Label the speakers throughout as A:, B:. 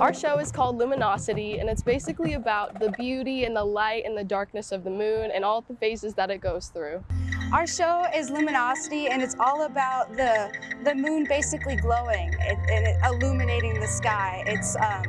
A: Our show is called Luminosity and it's basically about the beauty and the light and the darkness of the moon and all the phases that it goes through.
B: Our show is Luminosity and it's all about the, the moon basically glowing and, illuminating the sky. It's, um,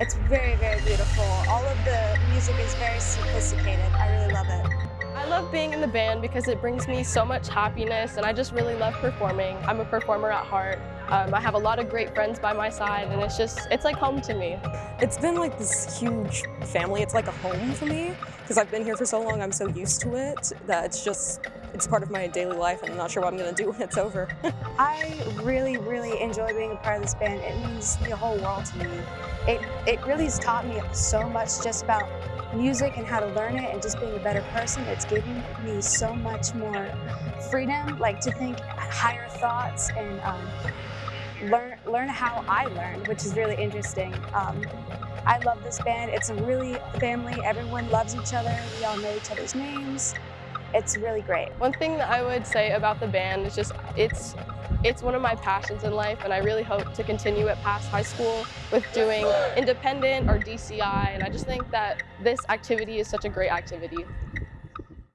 B: it's very, very beautiful. All of the music is very sophisticated. I really love it.
A: I love being in the band because it brings me so much happiness and I just really love performing. I'm a performer at heart. Um, I have a lot of great friends by my side and it's just, it's like home to me.
C: It's been like this huge family. It's like a home for me because I've been here for so long. I'm so used to it that it's just, it's part of my daily life and I'm not sure what I'm going to do when it's over.
B: I really, really enjoy being a part of this band. It means the whole world to me. It, it really has taught me so much just about music and how to learn it and just being a better person. It's given me so much more freedom, like to think higher thoughts and um, learn learn how I learn, which is really interesting. Um, I love this band. It's a really family. Everyone loves each other. We all know each other's names. It's really great.
A: One thing that I would say about the band is just it's it's one of my passions in life and I really hope to continue it past high school with doing independent or DCI and I just think that this activity is such a great activity.